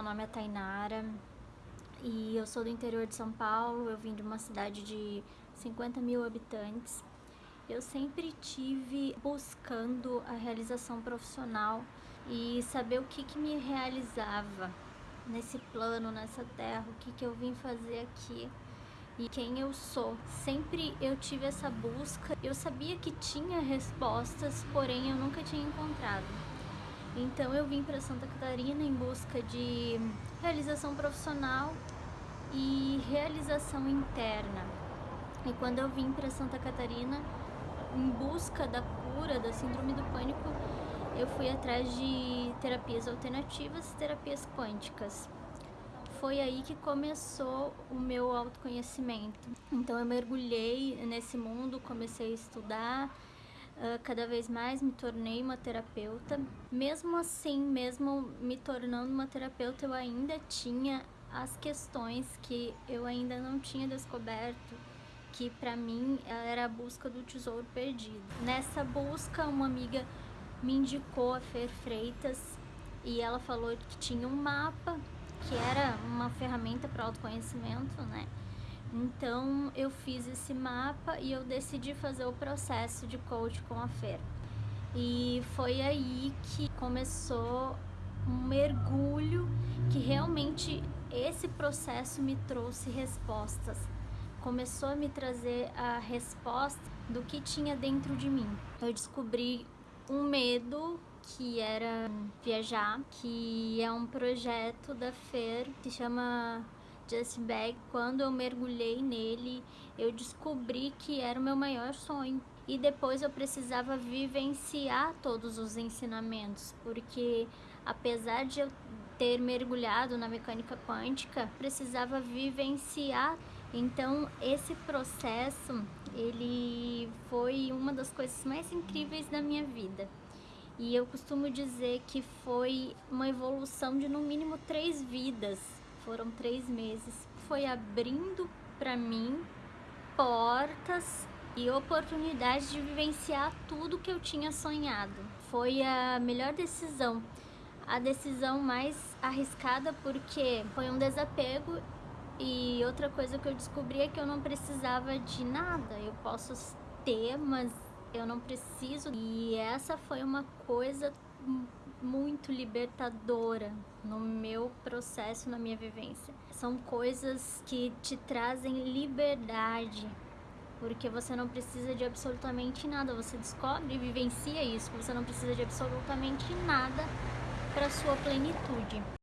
meu nome é Tainara e eu sou do interior de São Paulo, eu vim de uma cidade de 50 mil habitantes. Eu sempre tive buscando a realização profissional e saber o que, que me realizava nesse plano, nessa terra, o que, que eu vim fazer aqui e quem eu sou. Sempre eu tive essa busca, eu sabia que tinha respostas, porém eu nunca tinha encontrado. Então eu vim para Santa Catarina em busca de realização profissional e realização interna. E quando eu vim para Santa Catarina em busca da cura da síndrome do pânico, eu fui atrás de terapias alternativas e terapias quânticas. Foi aí que começou o meu autoconhecimento. Então eu mergulhei nesse mundo, comecei a estudar, cada vez mais me tornei uma terapeuta. Mesmo assim, mesmo me tornando uma terapeuta, eu ainda tinha as questões que eu ainda não tinha descoberto, que para mim era a busca do tesouro perdido. Nessa busca, uma amiga me indicou a Fer Freitas e ela falou que tinha um mapa, que era uma ferramenta para autoconhecimento, né? Então eu fiz esse mapa e eu decidi fazer o processo de coach com a Fer. E foi aí que começou um mergulho que realmente esse processo me trouxe respostas. Começou a me trazer a resposta do que tinha dentro de mim. Eu descobri um medo que era viajar, que é um projeto da Fer que chama Just Bag, quando eu mergulhei nele, eu descobri que era o meu maior sonho. E depois eu precisava vivenciar todos os ensinamentos, porque apesar de eu ter mergulhado na mecânica quântica, precisava vivenciar. Então, esse processo, ele foi uma das coisas mais incríveis da minha vida. E eu costumo dizer que foi uma evolução de no mínimo três vidas foram três meses, foi abrindo para mim portas e oportunidades de vivenciar tudo que eu tinha sonhado. Foi a melhor decisão, a decisão mais arriscada porque foi um desapego e outra coisa que eu descobri é que eu não precisava de nada. Eu posso ter, mas eu não preciso. E essa foi uma coisa muito libertadora no meu processo, na minha vivência. São coisas que te trazem liberdade, porque você não precisa de absolutamente nada. Você descobre e vivencia isso, você não precisa de absolutamente nada para sua plenitude.